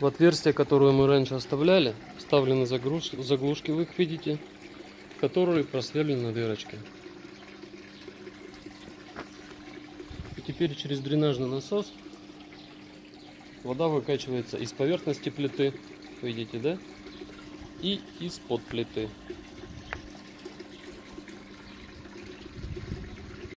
В отверстие, которое мы раньше оставляли, вставлены загруз- заглушки, вы их видите, которые просверлены дырочки. И теперь через дренажный насос вода выкачивается из поверхности плиты, видите, да? И из-под плиты.